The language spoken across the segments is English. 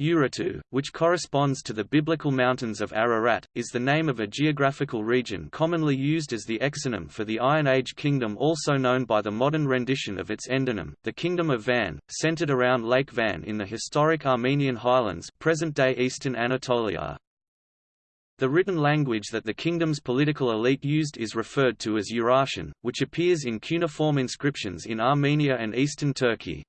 Urartu, which corresponds to the biblical mountains of Ararat, is the name of a geographical region commonly used as the exonym for the Iron Age kingdom also known by the modern rendition of its endonym, the Kingdom of Van, centered around Lake Van in the historic Armenian highlands present-day eastern Anatolia. The written language that the kingdom's political elite used is referred to as Urartian, which appears in cuneiform inscriptions in Armenia and eastern Turkey.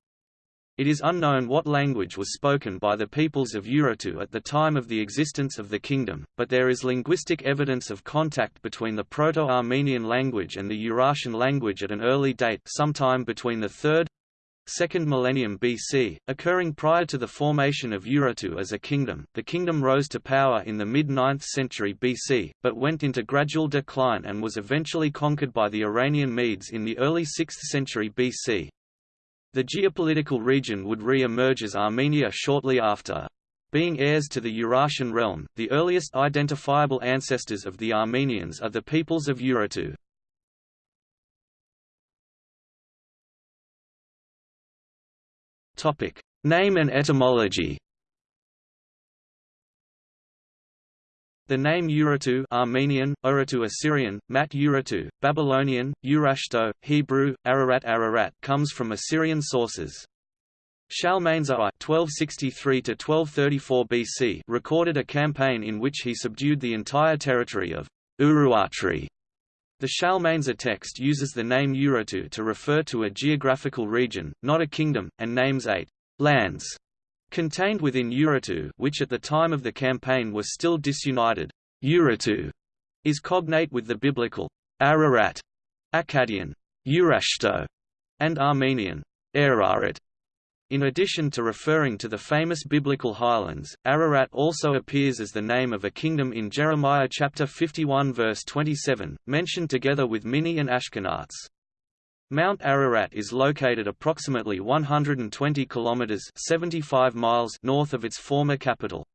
It is unknown what language was spoken by the peoples of Urartu at the time of the existence of the kingdom, but there is linguistic evidence of contact between the Proto-Armenian language and the Urartian language at an early date sometime between the 3rd, 2nd millennium BC, occurring prior to the formation of Urartu as a kingdom. The kingdom rose to power in the mid-9th century BC, but went into gradual decline and was eventually conquered by the Iranian Medes in the early 6th century BC. The geopolitical region would re-emerge as Armenia shortly after. Being heirs to the Urartian realm, the earliest identifiable ancestors of the Armenians are the peoples of Urartu. Name and etymology The name Urartu Armenian, Urartu Assyrian, Mat Urartu, Babylonian, Urashto, Hebrew, Ararat Ararat comes from Assyrian sources. Shalmaneser I (1263–1234 BC) recorded a campaign in which he subdued the entire territory of Uruatri. The Shalmaneser text uses the name Urartu to refer to a geographical region, not a kingdom, and names eight lands Contained within Urartu which at the time of the campaign was still disunited, Urartu is cognate with the biblical Ararat, Akkadian Urashto, and Armenian Ararat. In addition to referring to the famous biblical highlands, Ararat also appears as the name of a kingdom in Jeremiah chapter 51 verse 27, mentioned together with Minni and Ashkenaz. Mount Ararat is located approximately 120 kilometers (75 miles) north of its former capital.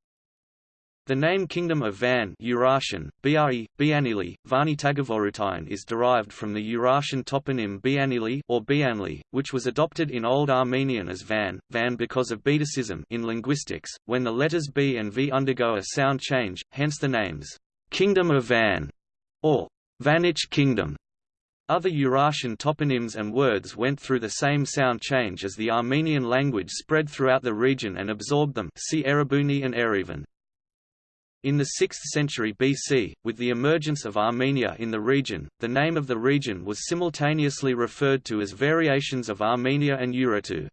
The name Kingdom of Van Urartian, Bri, Bianili, Vani Tagavorutine is derived from the Urartian toponym Bianili or Bianli, which was adopted in Old Armenian as Van, Van because of betacism in linguistics, when the letters B and V undergo a sound change, hence the names Kingdom of Van or Vannic Kingdom. Other Urartian toponyms and words went through the same sound change as the Armenian language spread throughout the region and absorbed them see Erebuni and Erevan. In the 6th century BC, with the emergence of Armenia in the region, the name of the region was simultaneously referred to as variations of Armenia and Urartu.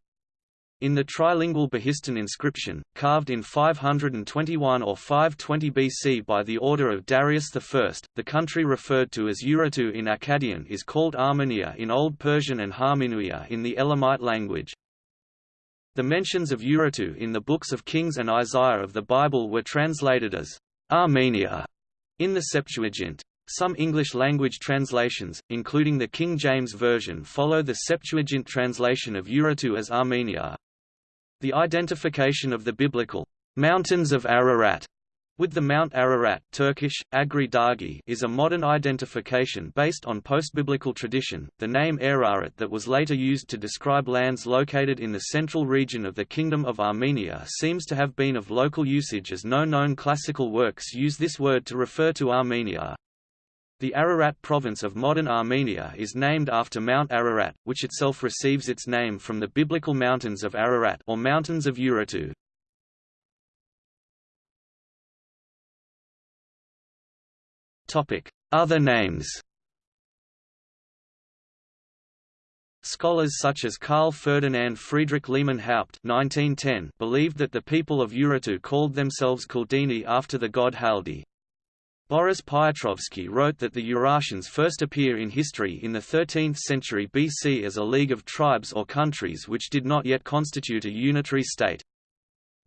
In the trilingual Behistun inscription, carved in 521 or 520 BC by the order of Darius I, the country referred to as Urartu in Akkadian is called Armenia in Old Persian and Harminuia in the Elamite language. The mentions of Urartu in the books of Kings and Isaiah of the Bible were translated as Armenia in the Septuagint. Some English-language translations, including the King James Version follow the Septuagint translation of Urartu as Armenia. The identification of the biblical mountains of Ararat with the Mount Ararat Turkish, Agri Dagi is a modern identification based on post-biblical tradition. The name Ararat that was later used to describe lands located in the central region of the Kingdom of Armenia seems to have been of local usage as no known classical works use this word to refer to Armenia. The Ararat province of modern Armenia is named after Mount Ararat, which itself receives its name from the biblical mountains of Ararat or mountains of Urartu. Topic: Other names. Scholars such as Karl Ferdinand Friedrich Lehmann Haupt (1910) believed that the people of Urartu called themselves Khaldini after the god Haldi. Boris Piotrovsky wrote that the Urartians first appear in history in the 13th century BC as a league of tribes or countries which did not yet constitute a unitary state.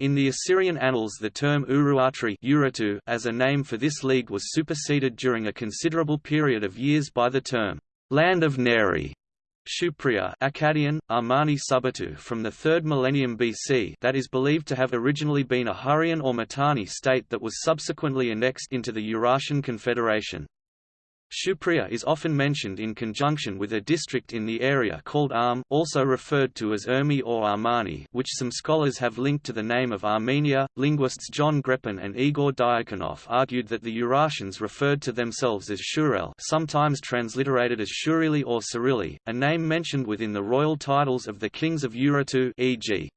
In the Assyrian annals the term Uruatri as a name for this league was superseded during a considerable period of years by the term, land of Nairi, Shupriya Akkadian, Armani Subartu from the 3rd millennium BC that is believed to have originally been a Hurrian or Mitanni state that was subsequently annexed into the Urartian Confederation. Shupria is often mentioned in conjunction with a district in the area called Arm also referred to as Urmi or Armani which some scholars have linked to the name of Armenia. Linguists John Greppin and Igor Diakonoff argued that the Urartians referred to themselves as Shurel sometimes transliterated as Shurili or Cyrilli, a name mentioned within the royal titles of the kings of Urartu e.g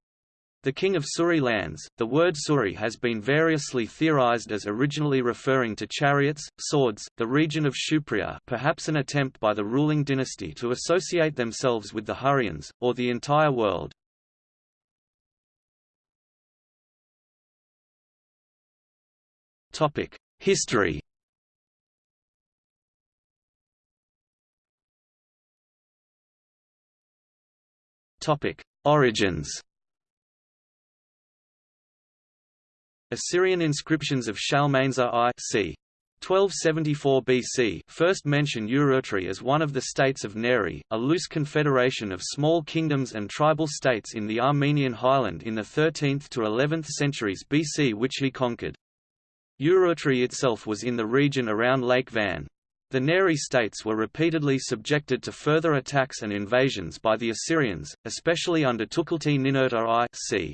the king of Suri lands. The word Suri has been variously theorized as originally referring to chariots, swords, the region of Shupria perhaps an attempt by the ruling dynasty to associate themselves with the Hurrians, or the entire world. History Origins Assyrian inscriptions of Shalmaneser I c. 1274 BC first mention Urartu as one of the states of Nairi, a loose confederation of small kingdoms and tribal states in the Armenian highland in the 13th to 11th centuries BC which he conquered. Urartu itself was in the region around Lake Van. The Nairi states were repeatedly subjected to further attacks and invasions by the Assyrians, especially under Tukulti-Ninurta I c.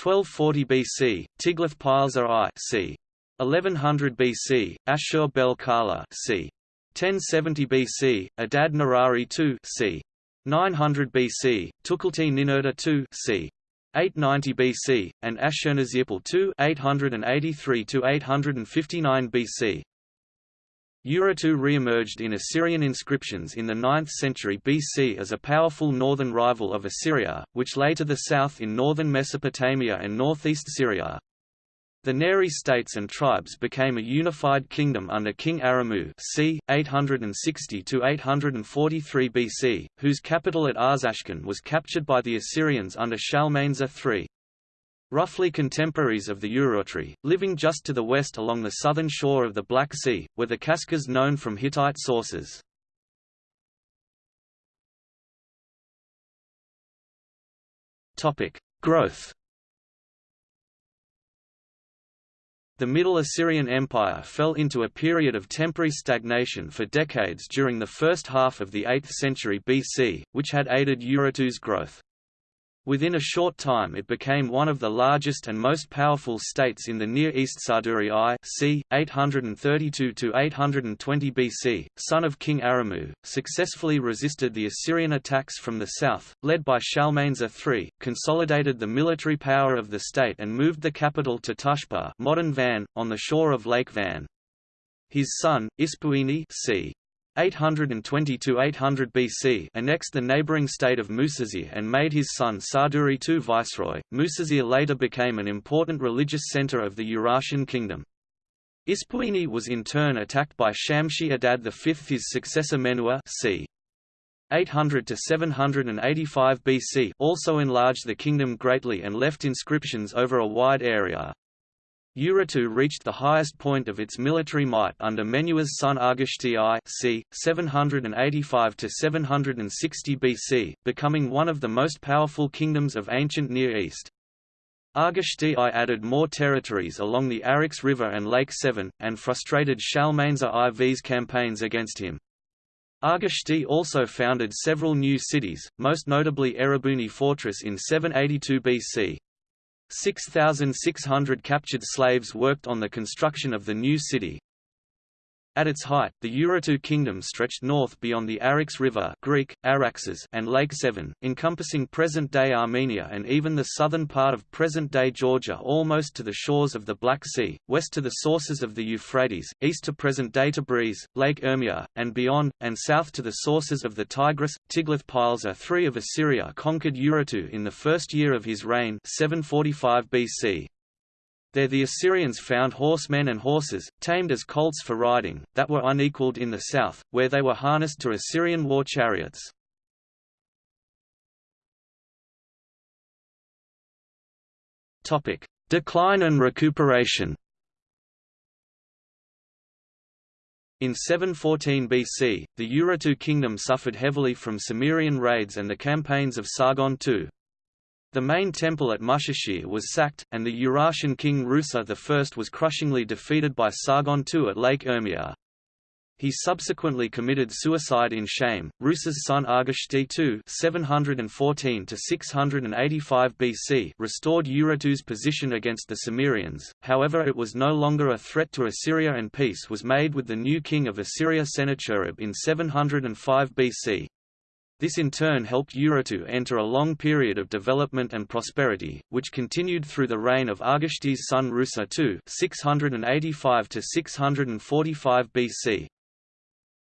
1240 BC, Tiglath-Pileser I c. 1100 BC, Ashur-bel-Kala c. 1070 BC, Adad Nirari II c. 900 BC, Tukulti-Ninurta II c. 890 BC, and Ashurnasirpal II 883 to 859 BC. Urartu re-emerged in Assyrian inscriptions in the 9th century BC as a powerful northern rival of Assyria, which lay to the south in northern Mesopotamia and northeast Syria. The Nairi states and tribes became a unified kingdom under King Aramu c. 860–843 BC, whose capital at Arzashkun was captured by the Assyrians under Shalmaneser III roughly contemporaries of the Urartu, living just to the west along the southern shore of the Black Sea, were the Khazars known from Hittite sources. Growth The Middle Assyrian Empire fell into a period of temporary stagnation for decades during the first half of the 8th century BC, which had aided Urartu's growth. Within a short time it became one of the largest and most powerful states in the Near East Sarduri I c. 832–820 BC, son of King Aramu, successfully resisted the Assyrian attacks from the south, led by Shalmaneser III, consolidated the military power of the state and moved the capital to Tushpa modern Van, on the shore of Lake Van. His son, Ispuini c. 820–800 BC annexed the neighbouring state of Musasir and made his son Sarduri II viceroy. Musasir later became an important religious centre of the Urartian kingdom. Ispuini was in turn attacked by Shamshi Adad V. His successor Menua c. 800 to 785 BC also enlarged the kingdom greatly and left inscriptions over a wide area. Urartu reached the highest point of its military might under Menua's son Argishti I c. 785–760 BC, becoming one of the most powerful kingdoms of ancient Near East. Argishti I added more territories along the Arix River and Lake Sevan, and frustrated Shalmaneser IV's campaigns against him. Argishti also founded several new cities, most notably Erebuni Fortress in 782 BC. 6,600 captured slaves worked on the construction of the new city, at its height, the Urartu kingdom stretched north beyond the Arix River Greek, Araxes and Lake Sevan, encompassing present-day Armenia and even the southern part of present-day Georgia almost to the shores of the Black Sea, west to the sources of the Euphrates, east to present-day Tabriz, Lake Urmia, and beyond, and south to the sources of the Tigris. Tiglath-Pileser III of Assyria conquered Urartu in the first year of his reign 745 BC. There the Assyrians found horsemen and horses, tamed as colts for riding, that were unequaled in the south, where they were harnessed to Assyrian war chariots. Decline and recuperation In 714 BC, the Urartu kingdom suffered heavily from Cimmerian raids and the campaigns of Sargon II. The main temple at Mushashir was sacked, and the Urartian king Rusa I was crushingly defeated by Sargon II at Lake Urmia. He subsequently committed suicide in shame. Rusa's son Argishti II (714–685 BC) restored Urartu's position against the Cimmerians. However, it was no longer a threat to Assyria, and peace was made with the new king of Assyria, Sennacherib, in 705 BC. This in turn helped Urartu enter a long period of development and prosperity, which continued through the reign of Argishti's son Rusa II (685–645 BC.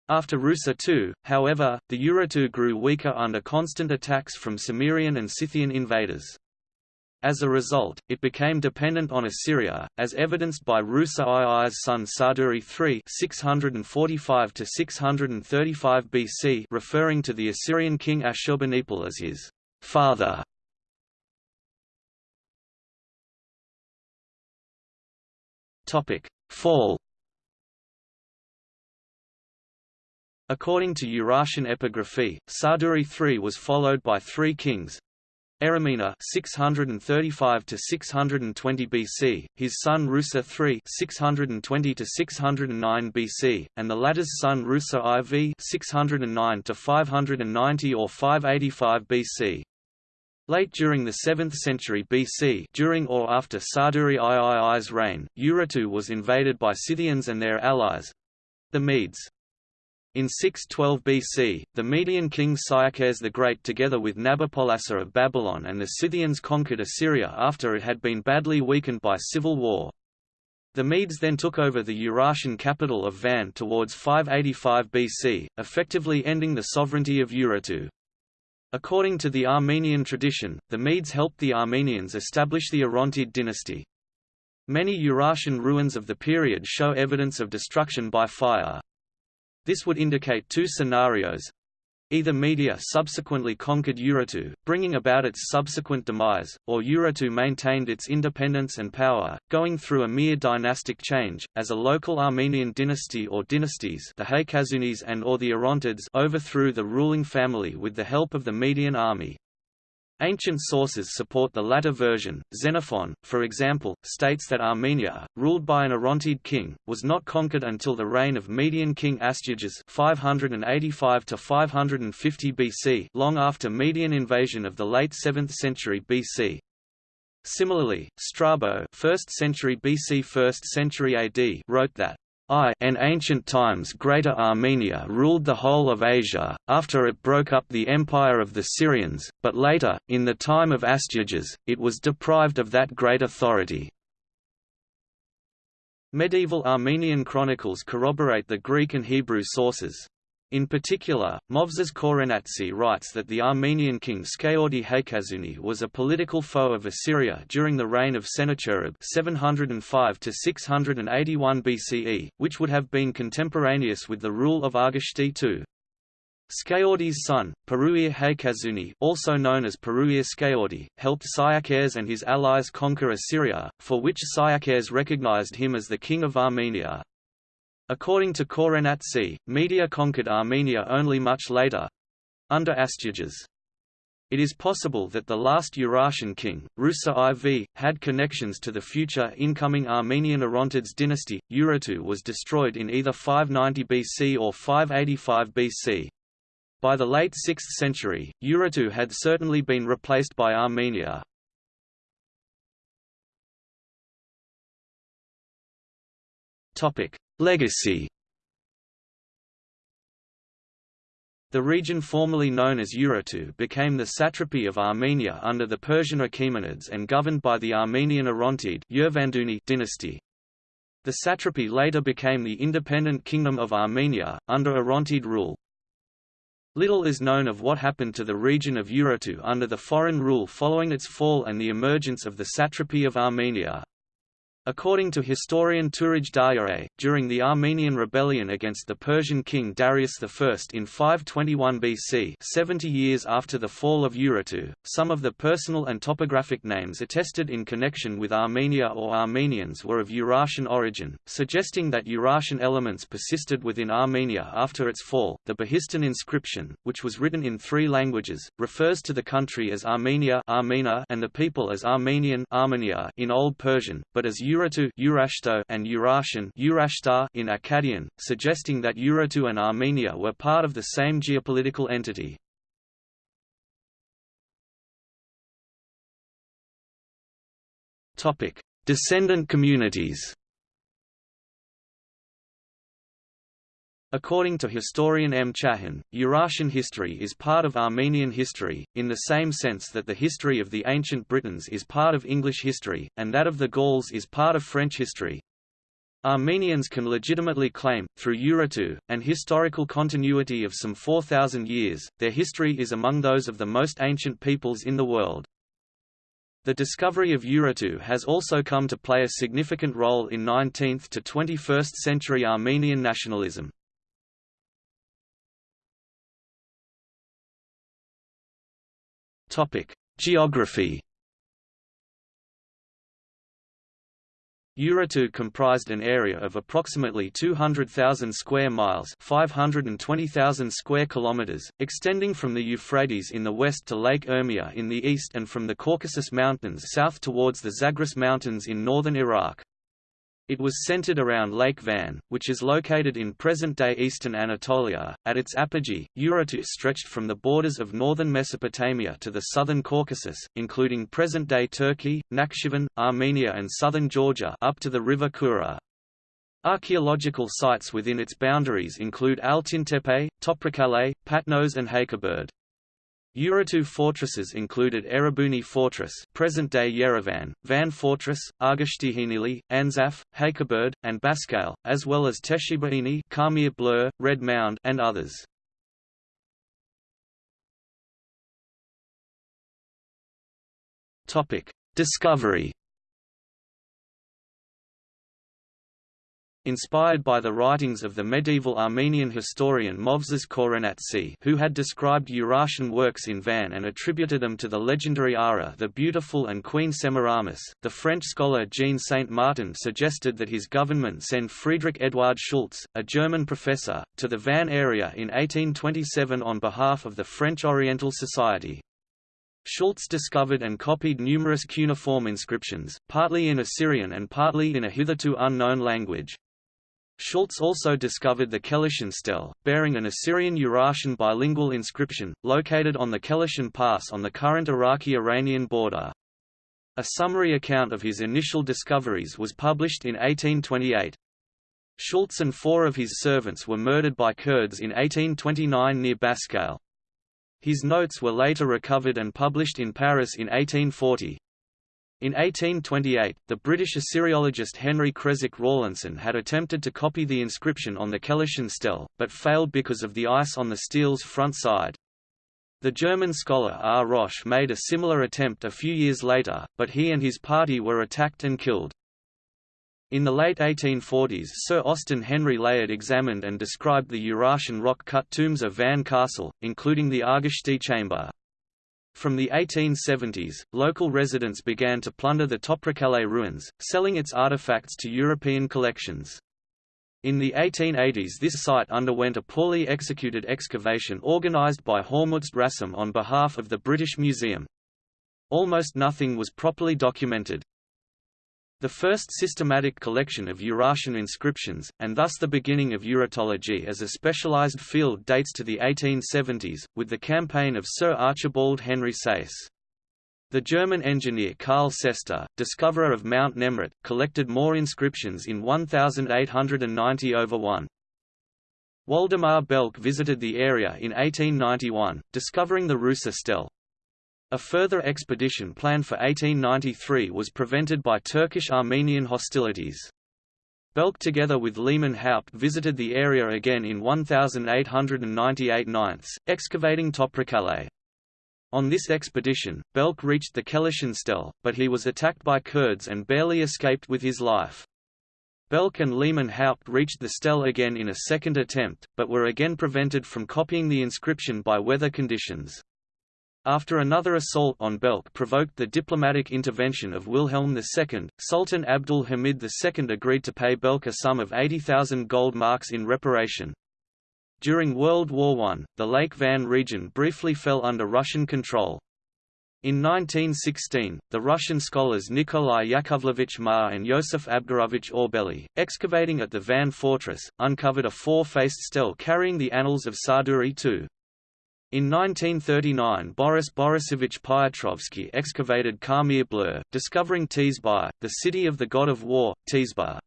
After Rusa II, however, the Urartu grew weaker under constant attacks from Cimmerian and Scythian invaders. As a result, it became dependent on Assyria, as evidenced by Rusa II's son Sarduri III 645 BC referring to the Assyrian king Ashurbanipal as his father. Fall According to Urartian epigraphy, Sarduri III was followed by three kings, Erimena 635 to 620 BC, his son Rusa III 620 to 609 BC, and the latter's son Rusa IV 609 to 590 or 585 BC. Late during the 7th century BC during or after Sarduri III's reign, Urartu was invaded by Scythians and their allies—the Medes. In 612 BC, the Median king Cyaxares the Great together with Nabopolassar of Babylon and the Scythians conquered Assyria after it had been badly weakened by civil war. The Medes then took over the Urartian capital of Van towards 585 BC, effectively ending the sovereignty of Urartu. According to the Armenian tradition, the Medes helped the Armenians establish the Orontid dynasty. Many Urartian ruins of the period show evidence of destruction by fire. This would indicate two scenarios. Either Media subsequently conquered Urartu, bringing about its subsequent demise, or Urartu maintained its independence and power, going through a mere dynastic change, as a local Armenian dynasty or dynasties the Haykazunis and or the Orontids overthrew the ruling family with the help of the Median army. Ancient sources support the latter version. Xenophon, for example, states that Armenia, ruled by an Orontid king, was not conquered until the reign of Median king Astyages 585 to 550 BC, long after Median invasion of the late 7th century BC. Similarly, Strabo 1st century BC 1st century AD wrote that I in ancient times Greater Armenia ruled the whole of Asia, after it broke up the empire of the Syrians, but later, in the time of Astyages, it was deprived of that great authority. Medieval Armenian chronicles corroborate the Greek and Hebrew sources. In particular, Movses Khorenatsi writes that the Armenian king Skaordi Haykazuni was a political foe of Assyria during the reign of Sennacherib 705 BCE, which would have been contemporaneous with the rule of Argishti II. Skaordi's son, Peruir Haykazuni also known as Peruir Skaordi, helped Cyaxares and his allies conquer Assyria, for which Cyaxares recognized him as the king of Armenia. According to Khorenatsi, Media conquered Armenia only much later—under Astyages. It is possible that the last Urartian king, Rusa IV, had connections to the future incoming Armenian Orontids dynasty. Urartu was destroyed in either 590 BC or 585 BC. By the late 6th century, Urartu had certainly been replaced by Armenia. Topic: Legacy The region formerly known as Urartu became the satrapy of Armenia under the Persian Achaemenids and governed by the Armenian Orontid dynasty. The satrapy later became the independent Kingdom of Armenia, under Orontid rule. Little is known of what happened to the region of Urartu under the foreign rule following its fall and the emergence of the satrapy of Armenia. According to historian Touraj Daryaee, during the Armenian rebellion against the Persian king Darius I in 521 BC 70 years after the fall of Urartu, some of the personal and topographic names attested in connection with Armenia or Armenians were of Urartian origin, suggesting that Urartian elements persisted within Armenia after its fall. The Behistun inscription, which was written in three languages, refers to the country as Armenia and the people as Armenian Armenia in Old Persian, but as Ur Urartu and Urartian in Akkadian, suggesting that Urartu and Armenia were part of the same geopolitical entity. Descendant communities According to historian M. Chahin, Urartian history is part of Armenian history, in the same sense that the history of the ancient Britons is part of English history, and that of the Gauls is part of French history. Armenians can legitimately claim, through Urartu, an historical continuity of some 4,000 years, their history is among those of the most ancient peoples in the world. The discovery of Urartu has also come to play a significant role in 19th to 21st century Armenian nationalism. Topic: Geography. Urartu comprised an area of approximately 200,000 square miles, 520,000 square kilometers, extending from the Euphrates in the west to Lake Urmia in the east and from the Caucasus Mountains south towards the Zagros Mountains in northern Iraq. It was centered around Lake Van, which is located in present-day eastern Anatolia. At its apogee, Urartu stretched from the borders of northern Mesopotamia to the southern Caucasus, including present-day Turkey, Nakhchivan, Armenia and southern Georgia up to the river Kura. Archaeological sites within its boundaries include Altintepe, Toprakkale, Patnos and Hakkaberd. Urartu fortresses included Erebuni Fortress present-day Yerevan, Van Fortress, Argashtihinili, Anzaf, Hakkaberd, and Baskale, as well as Teshibaini Karmir Blur, Red Mound and others. Discovery Inspired by the writings of the medieval Armenian historian Movses Khorenatsi who had described Urartian works in Van and attributed them to the legendary Ara the Beautiful and Queen Semiramis, the French scholar Jean Saint-Martin suggested that his government send Friedrich Eduard Schulz, a German professor, to the Van area in 1827 on behalf of the French Oriental Society. Schulz discovered and copied numerous cuneiform inscriptions, partly in Assyrian and partly in a hitherto unknown language. Schulz also discovered the Kelishin stele, bearing an Assyrian-Urartian bilingual inscription, located on the Kelishin Pass on the current Iraqi-Iranian border. A summary account of his initial discoveries was published in 1828. Schulz and four of his servants were murdered by Kurds in 1829 near Baskale. His notes were later recovered and published in Paris in 1840. In 1828, the British Assyriologist Henry Creswick Rawlinson had attempted to copy the inscription on the Kelishin stele, but failed because of the ice on the stele's front side. The German scholar R. Roche made a similar attempt a few years later, but he and his party were attacked and killed. In the late 1840s Sir Austen Henry Layard examined and described the Urartian rock-cut tombs of Van Castle, including the Argashti chamber. From the 1870s, local residents began to plunder the Toprakkale ruins, selling its artifacts to European collections. In the 1880s this site underwent a poorly executed excavation organised by Hormuzd Rassam on behalf of the British Museum. Almost nothing was properly documented. The first systematic collection of Urartian inscriptions, and thus the beginning of Urartology as a specialized field dates to the 1870s, with the campaign of Sir Archibald Henry Sayce. The German engineer Karl Sester, discoverer of Mount Nemrut, collected more inscriptions in 1890 over 1. Waldemar Belck visited the area in 1891, discovering the Rusa stele. A further expedition planned for 1893 was prevented by Turkish-Armenian hostilities. Belck together with Lehmann Haupt visited the area again in 1898 9 excavating Toprakkale. On this expedition, Belck reached the Kelishin stele, but he was attacked by Kurds and barely escaped with his life. Belck and Lehmann Haupt reached the stele again in a second attempt, but were again prevented from copying the inscription by weather conditions. After another assault on Belck provoked the diplomatic intervention of Wilhelm II, Sultan Abdul Hamid II agreed to pay Belck a sum of 80,000 gold marks in reparation. During World War I, the Lake Van region briefly fell under Russian control. In 1916, the Russian scholars Nikolai Yakovlevich Marr and Yosef Abgarovich Orbeli, excavating at the Van Fortress, uncovered a four-faced stele carrying the annals of Sarduri II. In 1939 Boris Borisovich Piotrovsky excavated Karmir Blur, discovering Tezbar, the city of the god of war, Tezbar.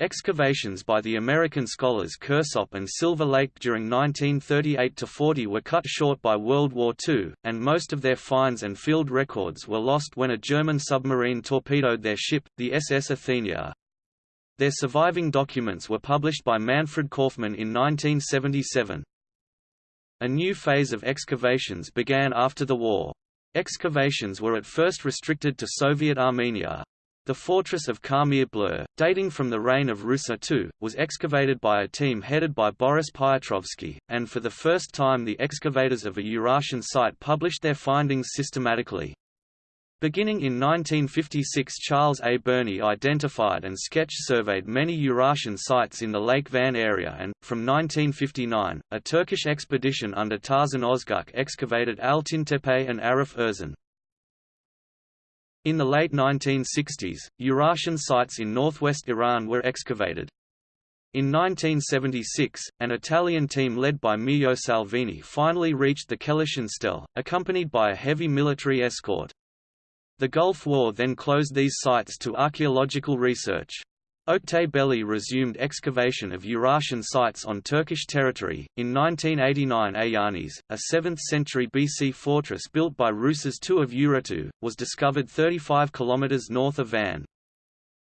Excavations by the American scholars Kirsopp and Silva Lake during 1938–40 were cut short by World War II, and most of their finds and field records were lost when a German submarine torpedoed their ship, the SS Athenia. Their surviving documents were published by Manfred Kaufmann in 1977. A new phase of excavations began after the war. Excavations were at first restricted to Soviet Armenia. The fortress of Karmir Blur, dating from the reign of Rusa II, was excavated by a team headed by Boris Piotrovsky, and for the first time the excavators of a Urartian site published their findings systematically. Beginning in 1956 Charles A. Burney identified and sketch-surveyed many Urartian sites in the Lake Van area and, from 1959, a Turkish expedition under Tarzan Ozguk excavated Altintepe and Arif Erzin. In the late 1960s, Urartian sites in northwest Iran were excavated. In 1976, an Italian team led by Mio Salvini finally reached the Kelishin Stele, accompanied by a heavy military escort. The Gulf War then closed these sites to archaeological research. Oktay resumed excavation of Urartian sites on Turkish territory. In 1989, Ayanis, a 7th century BC fortress built by Rusas II of Urartu, was discovered 35 km north of Van.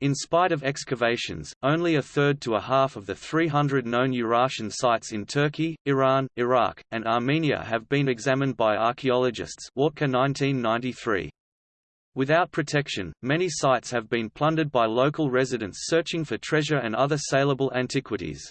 In spite of excavations, only a third to a half of the 300 known Urartian sites in Turkey, Iran, Iraq, and Armenia have been examined by archaeologists. Wartke 1993. Without protection, many sites have been plundered by local residents searching for treasure and other saleable antiquities.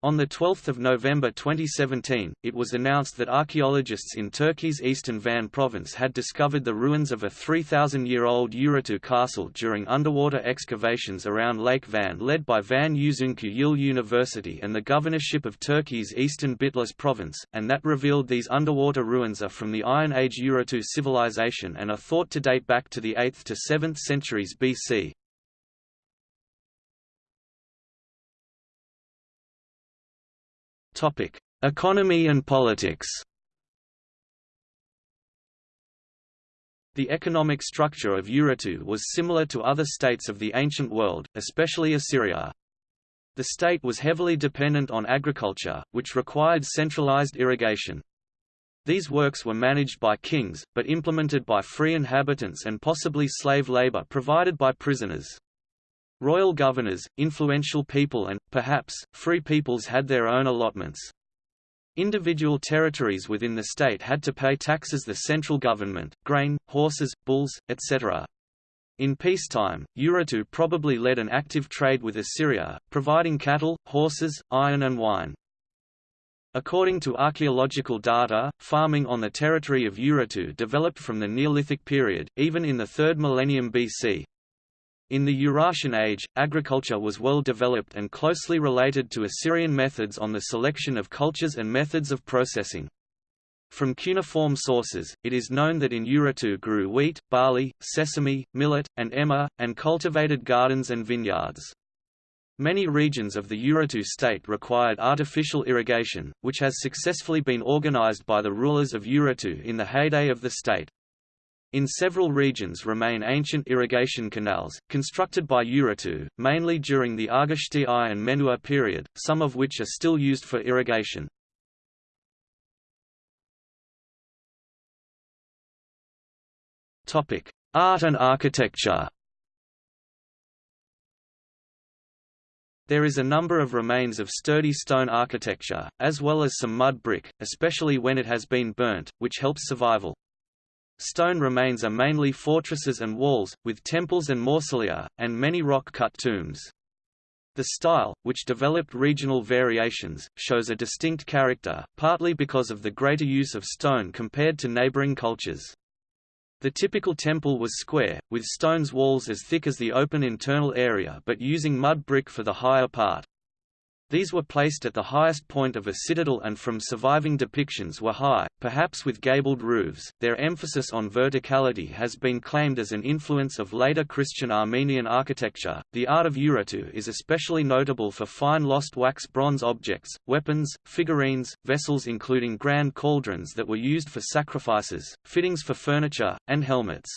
On 12 November 2017, it was announced that archaeologists in Turkey's eastern Van province had discovered the ruins of a 3,000-year-old Urartu castle during underwater excavations around Lake Van led by Van Yüzüncü Yıl University and the governorship of Turkey's eastern Bitlis province, and that revealed these underwater ruins are from the Iron Age Urartu civilization and are thought to date back to the 8th to 7th centuries BC. Topic: Economy and politics. The economic structure of Urartu was similar to other states of the ancient world, especially Assyria. The state was heavily dependent on agriculture, which required centralized irrigation. These works were managed by kings, but implemented by free inhabitants and possibly slave labor provided by prisoners. Royal governors, influential people and, perhaps, free peoples had their own allotments. Individual territories within the state had to pay taxes the central government, grain, horses, bulls, etc. In peacetime, Urartu probably led an active trade with Assyria, providing cattle, horses, iron and wine. According to archaeological data, farming on the territory of Urartu developed from the Neolithic period, even in the 3rd millennium BC. In the Urartian Age, agriculture was well developed and closely related to Assyrian methods on the selection of cultures and methods of processing. From cuneiform sources, it is known that in Urartu grew wheat, barley, sesame, millet, and emmer, and cultivated gardens and vineyards. Many regions of the Urartu state required artificial irrigation, which has successfully been organized by the rulers of Urartu in the heyday of the state. In several regions remain ancient irrigation canals, constructed by Urartu, mainly during the Argishti I and Menua period, some of which are still used for irrigation. Art and architecture There is a number of remains of sturdy stone architecture, as well as some mud brick, especially when it has been burnt, which helps survival. Stone remains are mainly fortresses and walls, with temples and mausolea, and many rock-cut tombs. The style, which developed regional variations, shows a distinct character, partly because of the greater use of stone compared to neighboring cultures. The typical temple was square, with stone's walls as thick as the open internal area but using mud brick for the higher part. These were placed at the highest point of a citadel and from surviving depictions were high, perhaps with gabled roofs. Their emphasis on verticality has been claimed as an influence of later Christian Armenian architecture. The art of Urartu is especially notable for fine lost wax bronze objects, weapons, figurines, vessels including grand cauldrons that were used for sacrifices, fittings for furniture, and helmets.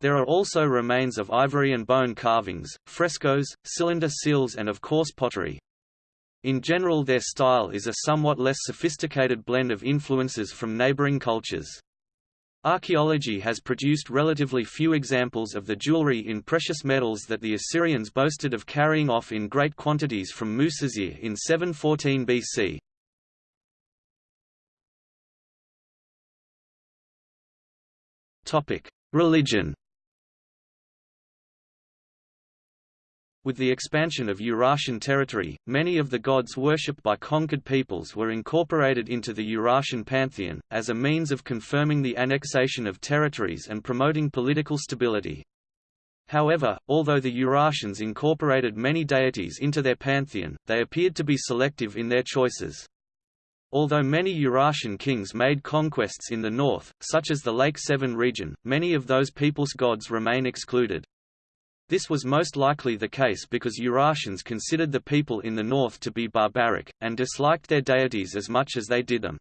There are also remains of ivory and bone carvings, frescoes, cylinder seals and of coarse pottery. In general their style is a somewhat less sophisticated blend of influences from neighboring cultures. Archaeology has produced relatively few examples of the jewelry in precious metals that the Assyrians boasted of carrying off in great quantities from Musasir in 714 BC. Religion With the expansion of Urartian territory, many of the gods worshipped by conquered peoples were incorporated into the Urartian pantheon, as a means of confirming the annexation of territories and promoting political stability. However, although the Urartians incorporated many deities into their pantheon, they appeared to be selective in their choices. Although many Urartian kings made conquests in the north, such as the Lake Sevan region, many of those peoples' gods remain excluded. This was most likely the case because Urartians considered the people in the north to be barbaric, and disliked their deities as much as they did them.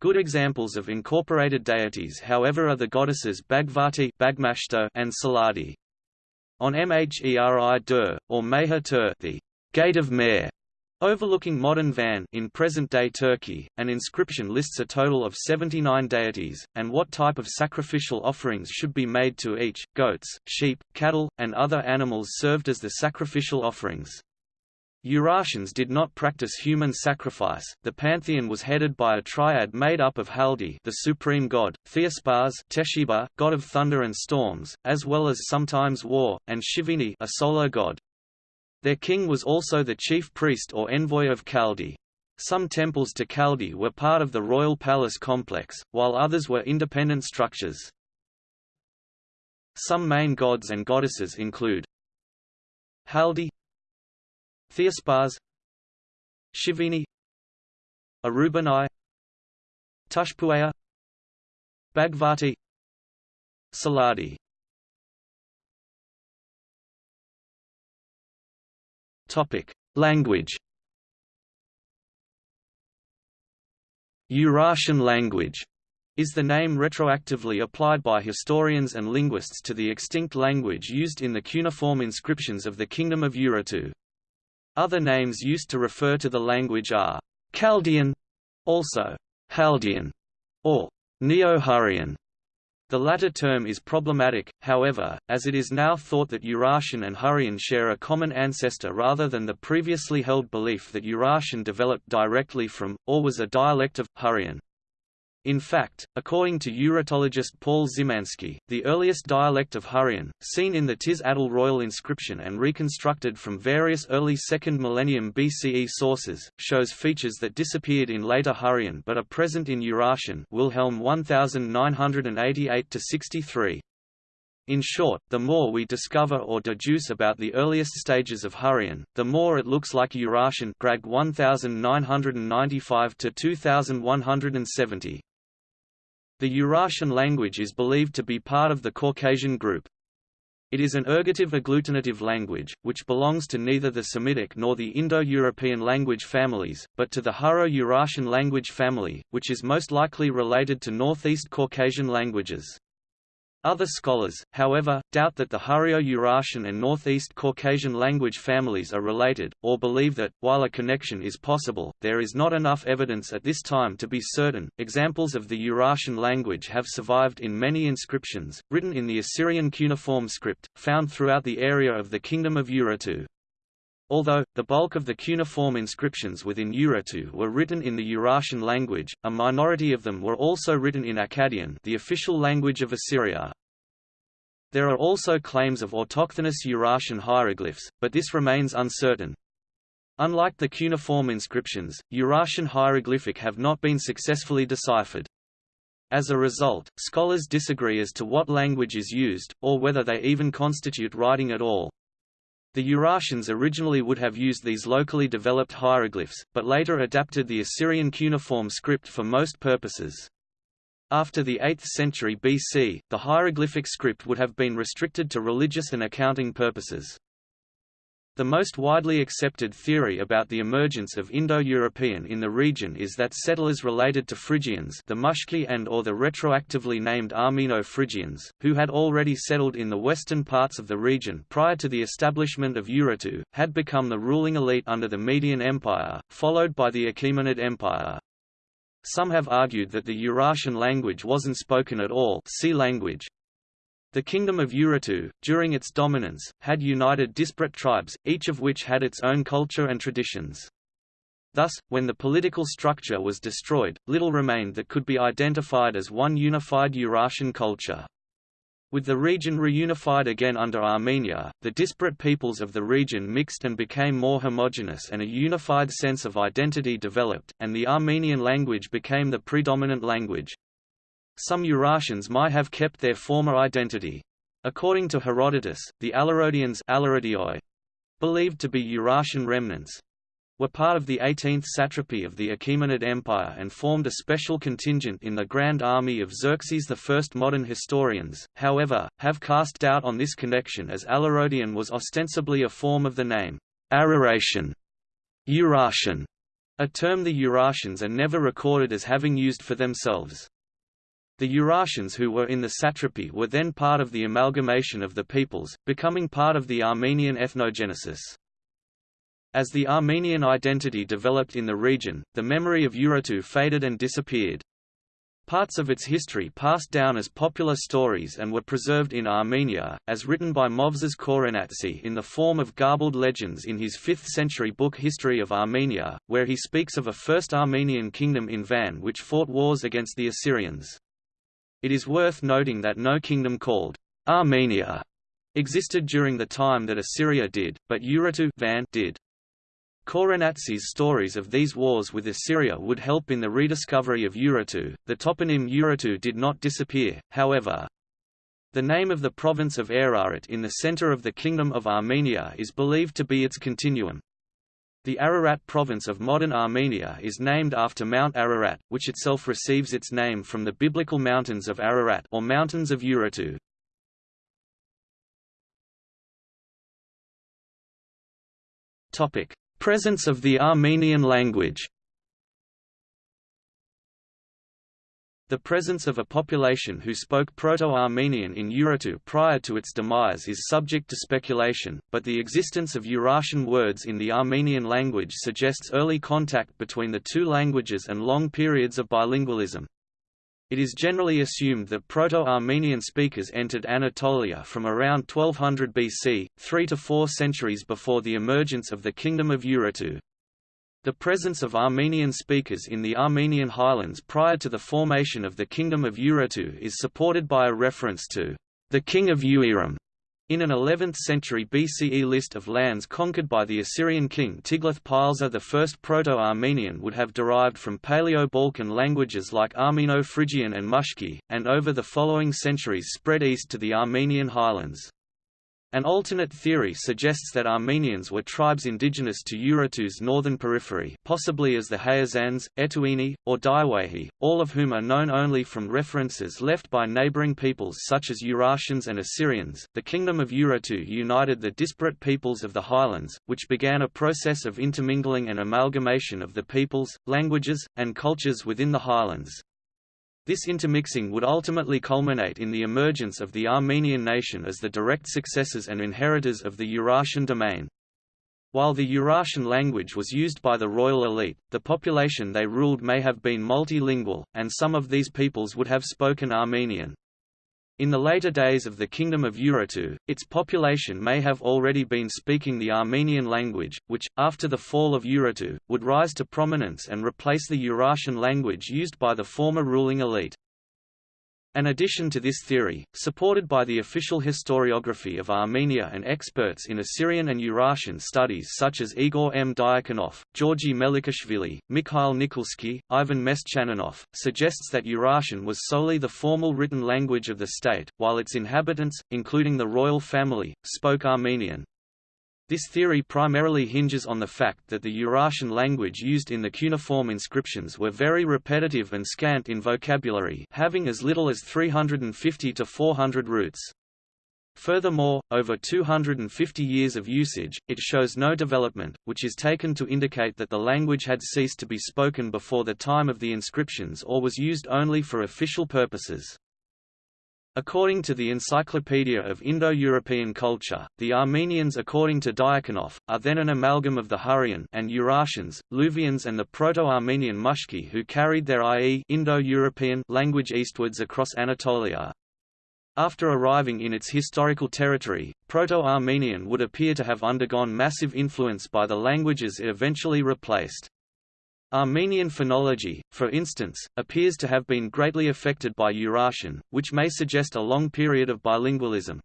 Good examples of incorporated deities however are the goddesses Bagvarti and Selardi. On Mheri Dur, or Meher Tur the Gate of Mer, Overlooking modern Van in present-day Turkey, an inscription lists a total of 79 deities, and what type of sacrificial offerings should be made to each, goats, sheep, cattle, and other animals served as the sacrificial offerings. Urartians did not practice human sacrifice. The pantheon was headed by a triad made up of Haldi, the supreme god, Theispas, Teshiba, god of thunder and storms, as well as sometimes war, and Shivini, a solar god. Their king was also the chief priest or envoy of Haldi. Some temples to Haldi were part of the royal palace complex, while others were independent structures. Some main gods and goddesses include Haldi Theispas Shivini Arubanai Tushpuaya Bagvarti Selardi Topic: Language. Urartian language is the name retroactively applied by historians and linguists to the extinct language used in the cuneiform inscriptions of the Kingdom of Urartu. Other names used to refer to the language are Chaldean, also Haldean, or Neo-Hurrian. The latter term is problematic, however, as it is now thought that Urartian and Hurrian share a common ancestor rather than the previously held belief that Urartian developed directly from, or was a dialect of, Hurrian. In fact, according to Urartologist Paul Zimansky, the earliest dialect of Hurrian, seen in the Tish-atal royal inscription and reconstructed from various early 2nd millennium BCE sources, shows features that disappeared in later Hurrian but are present in Urartian Wilhelm 1988–63. In short, the more we discover or deduce about the earliest stages of Hurrian, the more it looks like Urartian Gragg 1995 to 2170. The Urartian language is believed to be part of the Caucasian group. It is an ergative agglutinative language, which belongs to neither the Semitic nor the Indo-European language families, but to the Hurro-Urartian language family, which is most likely related to Northeast Caucasian languages. Other scholars, however, doubt that the Hurro-Urartian and Northeast Caucasian language families are related, or believe that, while a connection is possible, there is not enough evidence at this time to be certain. Examples of the Urartian language have survived in many inscriptions, written in the Assyrian cuneiform script, found throughout the area of the Kingdom of Urartu. Although, the bulk of the cuneiform inscriptions within Urartu were written in the Urartian language, a minority of them were also written in Akkadian the official language of Assyria. There are also claims of autochthonous Urartian hieroglyphs, but this remains uncertain. Unlike the cuneiform inscriptions, Urartian hieroglyphic have not been successfully deciphered. As a result, scholars disagree as to what language is used, or whether they even constitute writing at all. The Urartians originally would have used these locally developed hieroglyphs, but later adapted the Assyrian cuneiform script for most purposes. After the 8th century BC, the hieroglyphic script would have been restricted to religious and accounting purposes. The most widely accepted theory about the emergence of Indo-European in the region is that settlers related to Phrygians the Mushki and or the retroactively named Armeno-Phrygians, who had already settled in the western parts of the region prior to the establishment of Urartu, had become the ruling elite under the Median Empire, followed by the Achaemenid Empire. Some have argued that the Urartian language wasn't spoken at all see language, the Kingdom of Urartu, during its dominance, had united disparate tribes, each of which had its own culture and traditions. Thus, when the political structure was destroyed, little remained that could be identified as one unified Urartian culture. With the region reunified again under Armenia, the disparate peoples of the region mixed and became more homogeneous and a unified sense of identity developed, and the Armenian language became the predominant language. Some Urartians might have kept their former identity. According to Herodotus, the Alarodians believed to be Urartian remnants, were part of the 18th satrapy of the Achaemenid Empire and formed a special contingent in the Grand Army of Xerxes I. Modern historians, however, have cast doubt on this connection as Alarodian was ostensibly a form of the name Araratian, Urartian, a term the Urartians are never recorded as having used for themselves. The Urartians who were in the satrapy were then part of the amalgamation of the peoples, becoming part of the Armenian ethnogenesis. As the Armenian identity developed in the region, the memory of Urartu faded and disappeared. Parts of its history passed down as popular stories and were preserved in Armenia, as written by Movses Khorenatsi in the form of garbled legends in his 5th-century book History of Armenia, where he speaks of a first Armenian kingdom in Van which fought wars against the Assyrians. It is worth noting that no kingdom called Armenia existed during the time that Assyria did, but Urartu Van did. Khorenatsi's stories of these wars with Assyria would help in the rediscovery of Urartu. The toponym Urartu did not disappear, however. The name of the province of Ararat in the center of the Kingdom of Armenia is believed to be its continuum. The Ararat province of modern Armenia is named after Mount Ararat, which itself receives its name from the biblical mountains of Ararat or mountains of Urartu. Topic: Presence of the Armenian language. The presence of a population who spoke Proto-Armenian in Urartu prior to its demise is subject to speculation, but the existence of Urartian words in the Armenian language suggests early contact between the two languages and long periods of bilingualism. It is generally assumed that Proto-Armenian speakers entered Anatolia from around 1200 BC, three to four centuries before the emergence of the Kingdom of Urartu. The presence of Armenian speakers in the Armenian highlands prior to the formation of the Kingdom of Urartu is supported by a reference to the King of Uiram in an 11th-century BCE list of lands conquered by the Assyrian king Tiglath-Pileser I Proto-Armenian would have derived from Paleo-Balkan languages like Armeno-Phrygian and Mushki, and over the following centuries spread east to the Armenian highlands. An alternate theory suggests that Armenians were tribes indigenous to Urartu's northern periphery possibly as the Hayazans, Etuini, or Daiwehi, all of whom are known only from references left by neighboring peoples such as Urartians and Assyrians. The Kingdom of Urartu united the disparate peoples of the highlands, which began a process of intermingling and amalgamation of the peoples, languages, and cultures within the highlands. This intermixing would ultimately culminate in the emergence of the Armenian nation as the direct successors and inheritors of the Urartian domain. While the Urartian language was used by the royal elite, the population they ruled may have been multilingual, and some of these peoples would have spoken Armenian. In the later days of the Kingdom of Urartu, its population may have already been speaking the Armenian language, which, after the fall of Urartu, would rise to prominence and replace the Urartian language used by the former ruling elite. An addition to this theory, supported by the official historiography of Armenia and experts in Assyrian and Urartian studies such as Igor M. Diakonoff, Georgi Melikishvili, Mikhail Nikolsky, Ivan Meshchaninov, suggests that Urartian was solely the formal written language of the state, while its inhabitants, including the royal family, spoke Armenian. This theory primarily hinges on the fact that the Urartian language used in the cuneiform inscriptions were very repetitive and scant in vocabulary having as little as 350 to 400 roots. Furthermore, over 250 years of usage, it shows no development, which is taken to indicate that the language had ceased to be spoken before the time of the inscriptions or was used only for official purposes. According to the Encyclopedia of Indo-European Culture, the Armenians according to Diakonoff, are then an amalgam of the Hurrian and Urartians, Luvians and the Proto-Armenian Mushki who carried their i.e. Indo-European language eastwards across Anatolia. After arriving in its historical territory, Proto-Armenian would appear to have undergone massive influence by the languages it eventually replaced. Armenian phonology, for instance, appears to have been greatly affected by Urartian, which may suggest a long period of bilingualism.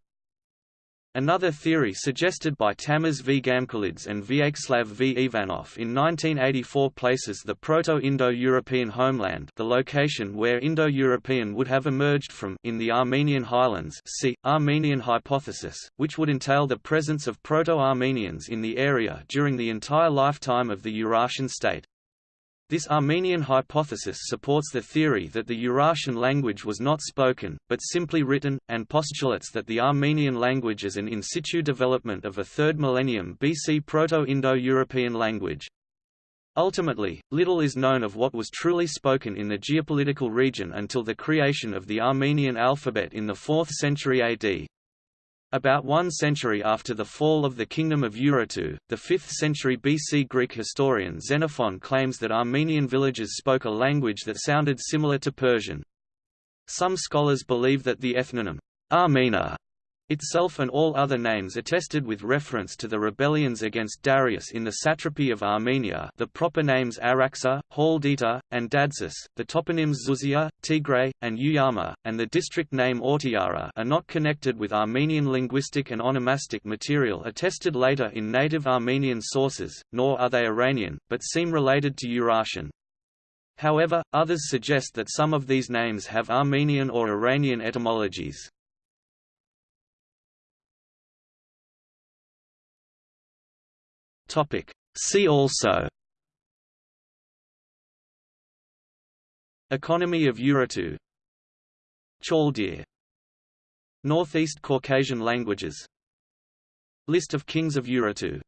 Another theory suggested by Tamaz v. Gamkrelidze and Vyacheslav v. Ivanov in 1984 places the Proto-Indo-European homeland the location where Indo-European would have emerged from in the Armenian highlands see, Armenian hypothesis, which would entail the presence of Proto-Armenians in the area during the entire lifetime of the Urartian state. This Armenian hypothesis supports the theory that the Urartian language was not spoken, but simply written, and postulates that the Armenian language is an in situ development of a 3rd millennium BC Proto-Indo-European language. Ultimately, little is known of what was truly spoken in the geopolitical region until the creation of the Armenian alphabet in the 4th century AD. About one century after the fall of the Kingdom of Urartu, the 5th century BC Greek historian Xenophon claims that Armenian villages spoke a language that sounded similar to Persian. Some scholars believe that the ethnonym, Armena, itself and all other names attested with reference to the rebellions against Darius in the satrapy of Armenia the proper names Araxa, Haldita, and Dadsis, the toponyms Zuzia, Tigray, and Uyama, and the district name Ortiara are not connected with Armenian linguistic and onomastic material attested later in native Armenian sources, nor are they Iranian, but seem related to Urartian. However, others suggest that some of these names have Armenian or Iranian etymologies. Topic. See also Economy of Urartu Chaldean Northeast Caucasian languages List of kings of Urartu